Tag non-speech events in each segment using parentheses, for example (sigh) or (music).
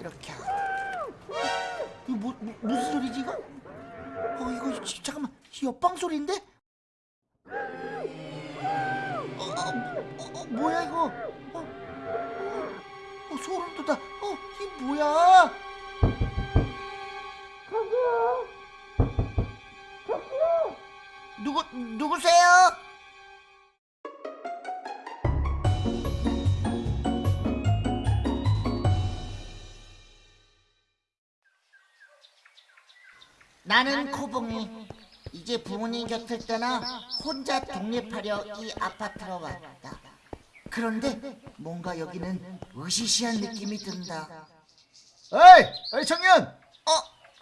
이렇게 이거 뭐, 뭐, 무슨 소리지 이거? 어 이거 지- 잠깐만 옆방 소리인데? 어, 어, 어, 어, 뭐야 이거? 어, 어, 어, 소름 돋아. 어, 이 뭐야? 누구 누구세요? 나는 코봉이 이제 부모님 곁을 떠나 혼자 독립하려 이 아파트로 왔다. 그런데 뭔가 여기는 으시시한 느낌이 든다. 어이, 어이 청년. 어,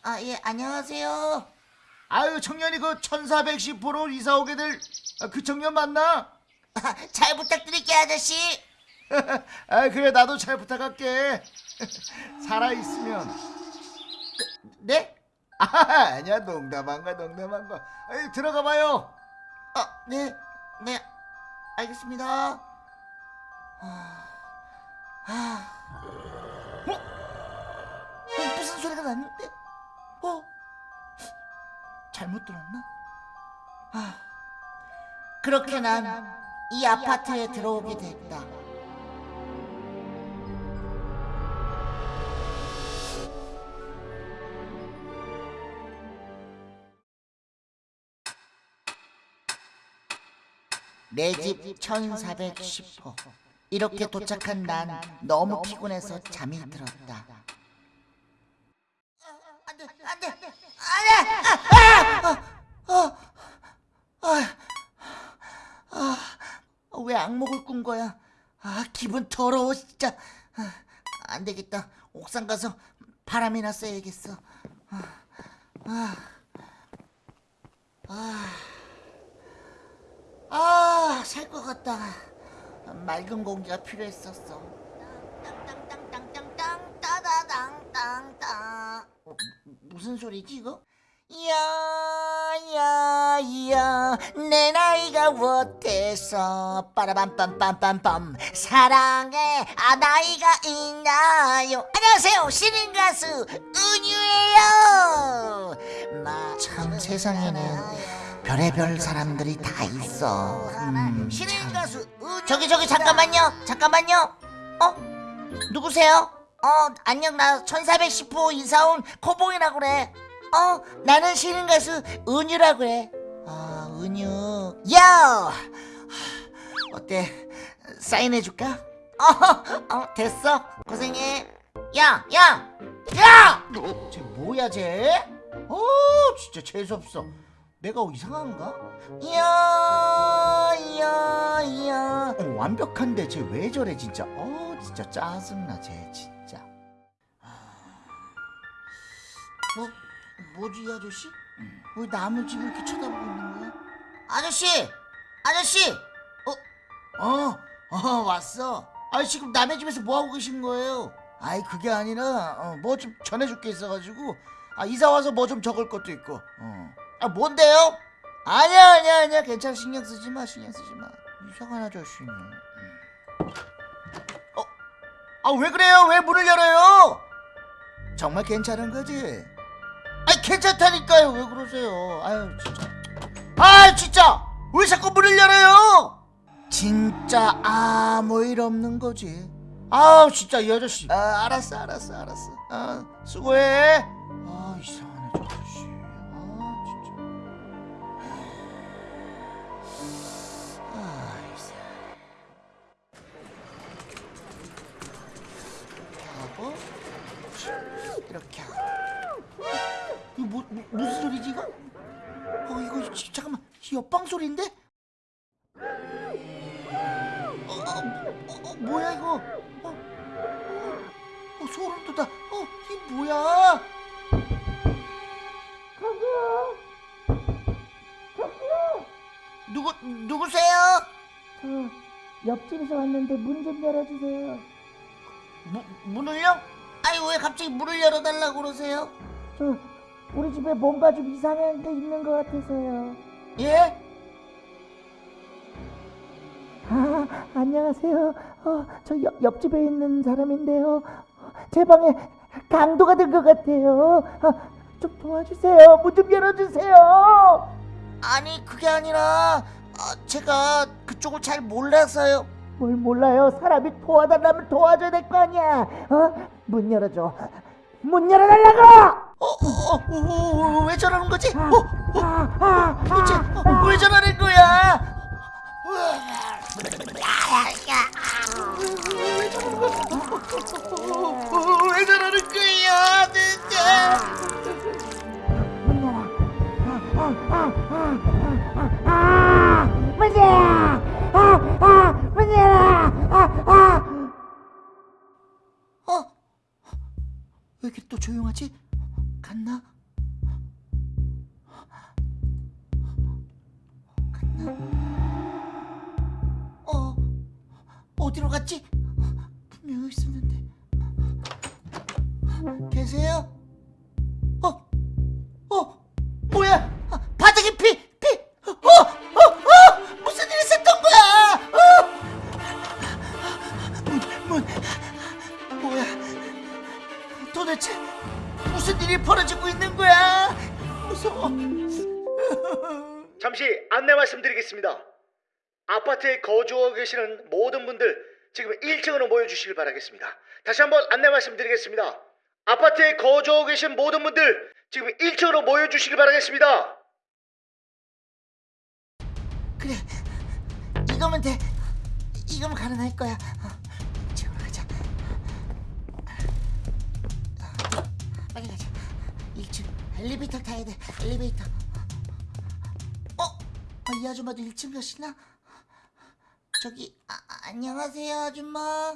아 예 안녕하세요. 아유 청년이 그 1410호로 이사 오게 될 그 청년 맞나? 잘 부탁드릴게요 아저씨. (laughs) 아 그래 나도 잘 부탁할게. (laughs) 살아 있으면. 네? 아 아니야 농담한 거 농담한 거. 에이, 들어가 봐요. 어, 네, 네, 알겠습니다. 아, 아, 어? 어, 무슨 소리가 났는데? 어? 잘못 들었나? 아, 그렇게 난 이 아파트에 들어오게 됐다. 내 집 1410호. 이렇게 도착한 난 너무 피곤해서 잠이 들었다. 안 돼, 안 돼, 안 돼! 왜 악몽을 꾼 거야? 아, 기분 더러워, 진짜. 아, 안 되겠다. 옥상 가서 바람이나 쐬야겠어. 아, 아, 아. 아, 살 것 같다. 맑은 공기가 필요했었어. 땅땅땅땅땅땅 따다당땅땅. 어, 무슨 소리지 이거? 야야야 내 나이가 어때서 빠라밤빰빰빰빰 사랑해 아 나이가 있나요 안녕하세요 신인 가수 은유예요 참 세상에는 별의별 사람들이 다 있어. 음, 신인 가수 은유 저기 저기 잠깐만요. 잠깐만요. 어? 누구세요? 어 안녕. 나 1410호 이사온 코봉이라고 그래. 어? 나는 신인 가수 은유라고 그래. 아 은유. 야! 어때? 사인해줄까? 어, 어 됐어. 고생해. 야 야 야! 야! 쟤 뭐야 쟤? 어 진짜 재수없어 내가 이상한가? 야야야 어, 완벽한데 쟤 왜 저래 진짜 어 진짜 짜증나 쟤 진짜 뭐 뭐지 이 아저씨? 왜 남의 집을 이렇게 쳐다보고 있는 거야? 아저씨 아저씨 어? 어, 어 왔어 아 지금 남의 집에서 뭐 하고 계신 거예요? 아이 그게 아니라 어, 뭐 좀 전해줄 게 있어가지고 아 이사 와서 뭐 좀 적을 것도 있고 어. 아 뭔데요? 아니야 아니야 아니야 괜찮아 신경 쓰지 마 신경 쓰지 마 이상한 아저씨네 음. 어? 아 왜 그래요 왜 문을 열어요? 정말 괜찮은 거지? 아니 괜찮다니까요 왜 그러세요 아유 진짜 아 진짜 왜 자꾸 문을 열어요? 진짜 아무 일 없는 거지 아우 진짜 이 아저씨 아 알았어 알았어 알았어 아 수고해 무슨 소리지 이거? 어 이거 지- 잠깐만 이 옆방 소리인데? 어, 어, 어, 어, 뭐야 이거? 어, 어, 어, 소름 돋아. 어, 이 뭐야? 누구 누구세요? 저 옆집에서 왔는데 문 좀 열어주세요. 무, 문을요? 아니 왜 갑자기 문을 열어달라고 그러세요? 저 우리 집에 뭔가 좀 이상한 게 있는 것 같아서요. 예? 아 안녕하세요. 어, 저 옆, 옆집에 있는 사람인데요. 제 방에 강도가 된 것 같아요. 아, 좀 도와주세요. 문 좀 열어주세요. 아니 그게 아니라 아, 제가 그쪽을 잘 몰라서요. 뭘 몰라요. 사람이 도와달라면 도와줘야 될 거 아니야. 어? 문 열어줘. 문 열어달라고! 어, 어, 어, 어, 왜 저러는 거지? 어, 어, 아, 아, 도대체 아, 어, 왜 저러는 거야? 어, 왜 저러는 어디로 갔지? 분명 있었는데 계세요? 어? 어? 뭐야? 아, 바닥에 피! 피! 어? 어? 어? 무슨 일이 있었던 거야? 어? 문, 문 뭐야? 도대체 무슨 일이 벌어지고 있는 거야? 무서워. 잠시 안내 말씀드리겠습니다. 아파트에 거주하고 계시는 모든 분들 지금 1층으로 모여주시길 바라겠습니다. 다시 한번 안내 말씀드리겠습니다. 아파트에 거주하고 계신 모든 분들 지금 1층으로 모여주시길 바라겠습니다. 그래, 이거면 돼. 이거면 가능할 거야. 어, 지금으로 가자. 어, 빨리 가자. 1층 엘리베이터 타야 돼. 엘리베이터. 어? 어, 이 아줌마도 1층 가시나? 저기 아, 아, 안녕하세요 아줌마.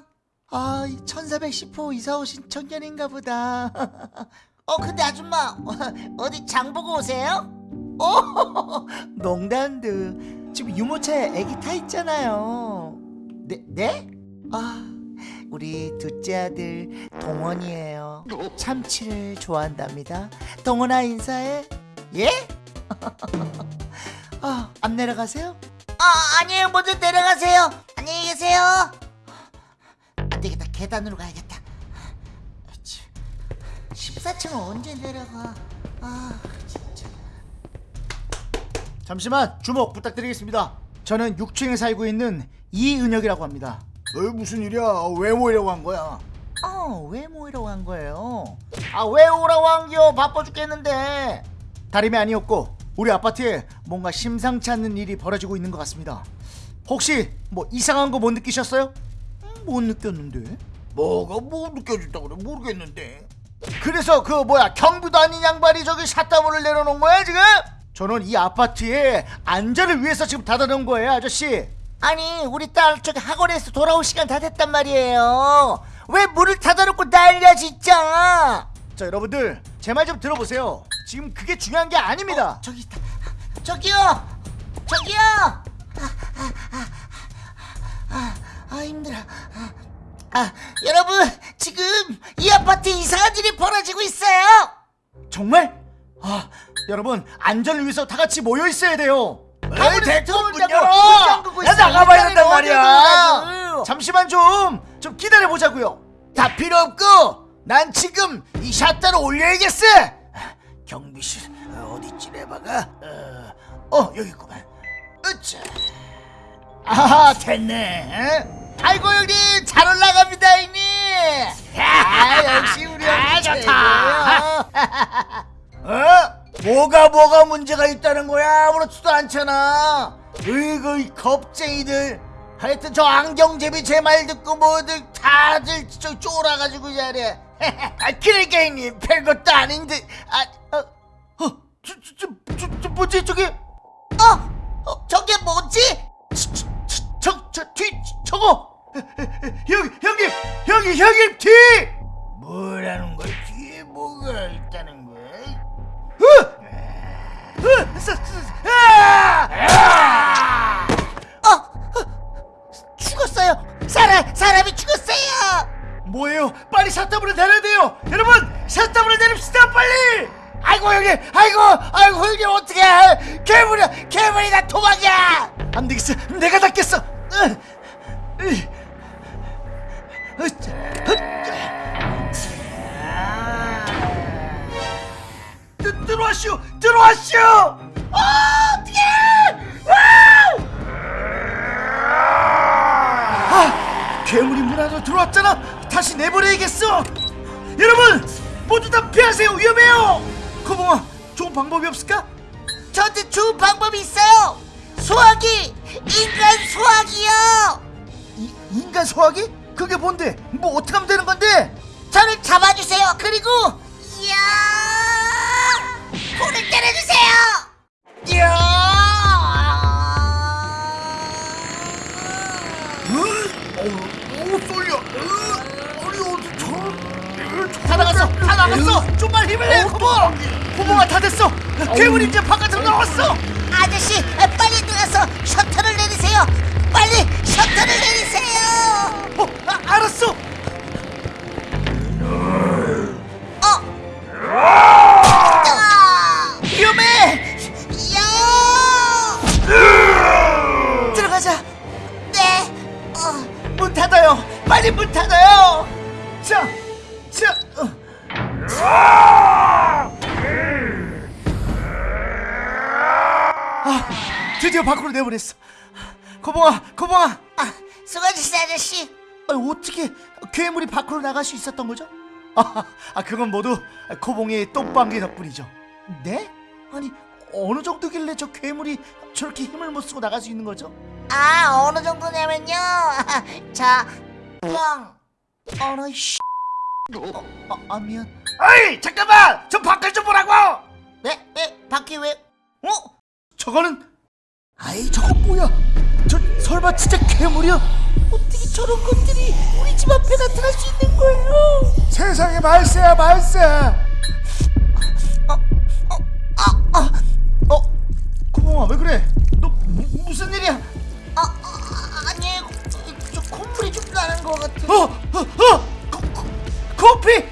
아, 1410호 이사 오신 청년인가 보다. (laughs) 어, 근데 아줌마 어, (laughs) 어디 장 보고 오세요? 어, (laughs) 농담도 지금 유모차에 애기 타 있잖아요. 네? 네? 아, 우리 둘째 아들 동원이에요. 참치를 좋아한답니다. 동원아 인사해. 예? 아, 안 내려가세요? 아, 아니에요. 먼저 내려가세요. 안녕히 계세요. 안 되겠다. 계단으로 가야겠다. 14층은 언제 내려가? 아, 진짜. 잠시만 주목 부탁드리겠습니다. 저는 6층에 살고 있는 이은혁이라고 합니다. 어, 무슨 일이야? 왜 모이려고 한 거야? 어, 왜 모이러 간 거예요? 아, 왜 오라고 한겨? 바빠 죽겠는데. 다름이 아니었고 우리 아파트에 뭔가 심상치 않는 일이 벌어지고 있는 것 같습니다. 혹시 뭐 이상한 거 못 느끼셨어요? 음, 못 느꼈는데. 뭐가 뭐 느껴졌다고 그래 모르겠는데. 그래서 그 뭐야 경비도 아닌 양반이 저기 샷다문을 내려놓은 거야 지금? 저는 이 아파트의 안전을 위해서 지금 닫아놓은 거예요 아저씨. 아니, 우리 딸 저기 학원에서 돌아올 시간 다 됐단 말이에요. 왜 문을 닫아놓고 난리야, 진짜. 자 여러분들 제 말 좀 들어보세요. 지금 그게 중요한 게 아닙니다. 저기 있다. 저기요! 저기요! 아, 아, 아, 아, 아, 힘들어. 아, 아, 여러분, 지금 이 아파트에 이상한 일이 벌어지고 있어요! 정말? 아 여러분 안전을 위해서 다 같이 모여 있어야 돼요. 아무리 됐고 문 들어온다고 열어. 야. 나가봐야 된단 말이야. 잠시만 좀 좀 기다려 보자고요. 다 필요 없고 난 지금 이 샷다를 올려야겠어. 경비실 어, 어디지 내봐가. 어, 어 여기 있구만. 으쌰. 아 됐네. 아이고, 형님, 잘 올라갑니다, 형님! 아, 역시 우리 형님 최고예요. 어? 뭐가 뭐가 문제가 있다는 거야? 아무렇지도 않잖아. 으이구 이 겁쟁이들. 하여튼 저 안경제비 제 말 듣고 뭐들 다들 저 쫄아가지고 저래. 아 그러니까 형님 별것도 아닌데. 아 어, 어, 저, 저, 저, 저, 저 뭐지 저게? 어? 어, 저게 뭐지? 저저뒤 저거 형 형님 형님 형님 뒤 뭐라는 거야 뒤에 뭐가 있다는 거야? 어! 어! 서, 서, 아! 아! 어, 어, 죽었어요. 사람, 사람이 죽었어요. 뭐예요? 빨리 샷다블을 내려야 돼요. 여러분 샷다블을 내립시다 빨리. 아이고 형님 아이고 아이고 형님 어떡해. 괴물이야 괴물이다 도망가 안 되겠어 내가 닦겠어. 들어와시오 들어와시오 아 어떡해. 아 괴물이 문 안으로 들어왔잖아. 다시 내버려야겠어! 여러분 모두 다 피하세요. 위험해요. 코봉아 좋은 방법이 없을까? 저한테 좋은 방법이 있어요. 소화기, 인간 소화기요. 이, 인간 소화기? 그게 뭔데? 뭐 어떻게 하면 되는 건데? 저를 잡아주세요. 그리고 이야, 불을 때려주세요. 이야. 좀만 힘을 내 코봉 코봉아 다 됐어 괴물이 이제 바깥으로 나왔어 아저씨, 빨리 들어가서 셔터를 내리세요. 빨리 셔터를 내리세요. 어 아, 알았어 어. 내보냈어 코봉아 코봉아 아, 수고하셨어요, 아저씨. 아니, 어떻게 괴물이 밖으로 나갈 수 있었던 거죠? 아, 아 그건 모두 코봉의 똥방귀 덕분이죠. 네? 아니 어느 정도길래 저 괴물이 저렇게 힘을 못 쓰고 나갈 수 있는 거죠? 아, 어느 정도냐면요. (laughs) 자, 뻥. 아나 씨. 어, 아, 아 미안. 아이 잠깐만, 저밖 괴물이야? 어떻게 저런 것들이 우리 집 앞에 나타날 수 있는 거예요? 세상에 말세야 말세. 어, 고봉아 왜 그래? 너 무, 무슨 일이야? 아, 아 아니, 저 콧물이 좀 나는 것 같아. 어, 어, 어, 코, 코, 코피,